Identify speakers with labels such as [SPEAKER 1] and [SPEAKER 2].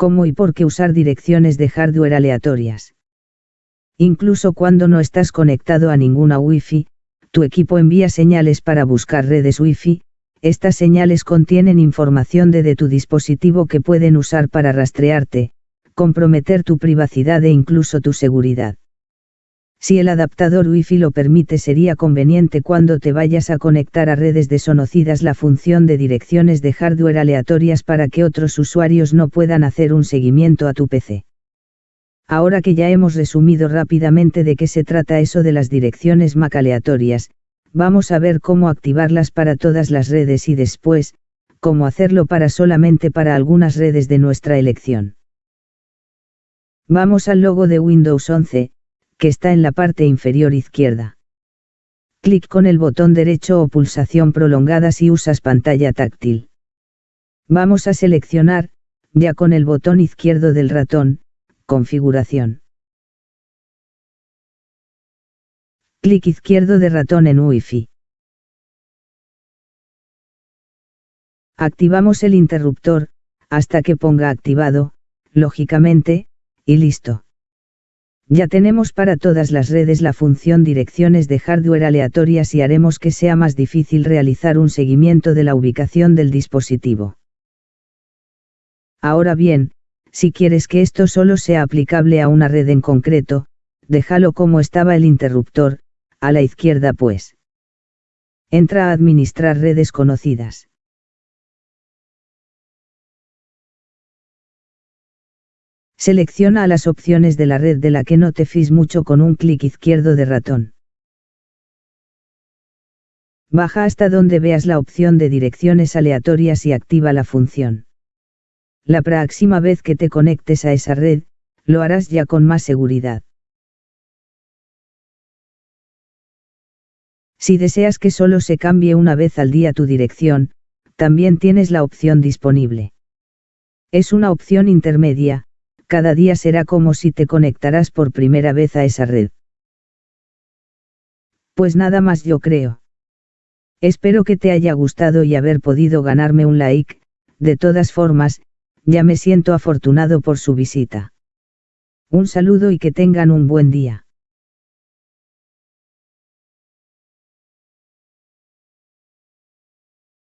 [SPEAKER 1] cómo y por qué usar direcciones de hardware aleatorias. Incluso cuando no estás conectado a ninguna Wi-Fi, tu equipo envía señales para buscar redes Wi-Fi, estas señales contienen información de, de tu dispositivo que pueden usar para rastrearte, comprometer tu privacidad e incluso tu seguridad. Si el adaptador Wi-Fi lo permite sería conveniente cuando te vayas a conectar a redes desconocidas la función de direcciones de hardware aleatorias para que otros usuarios no puedan hacer un seguimiento a tu PC. Ahora que ya hemos resumido rápidamente de qué se trata eso de las direcciones MAC aleatorias, vamos a ver cómo activarlas para todas las redes y después, cómo hacerlo para solamente para algunas redes de nuestra elección. Vamos al logo de Windows 11, que está en la parte inferior izquierda. Clic con el botón derecho o pulsación prolongada si usas pantalla táctil. Vamos a seleccionar, ya con el botón izquierdo del ratón, Configuración. Clic izquierdo de ratón en Wi-Fi. Activamos el interruptor, hasta que ponga activado, lógicamente, y listo. Ya tenemos para todas las redes la función direcciones de hardware aleatorias y haremos que sea más difícil realizar un seguimiento de la ubicación del dispositivo. Ahora bien, si quieres que esto solo sea aplicable a una red en concreto, déjalo como estaba el interruptor, a la izquierda pues. Entra a administrar redes conocidas. Selecciona las opciones de la red de la que no te fís mucho con un clic izquierdo de ratón. Baja hasta donde veas la opción de direcciones aleatorias y activa la función. La próxima vez que te conectes a esa red, lo harás ya con más seguridad. Si deseas que solo se cambie una vez al día tu dirección, también tienes la opción disponible. Es una opción intermedia, cada día será como si te conectarás por primera vez a esa red. Pues nada más yo creo. Espero que te haya gustado y haber podido ganarme un like, de todas formas, ya me siento afortunado por su visita. Un saludo y que tengan un buen día.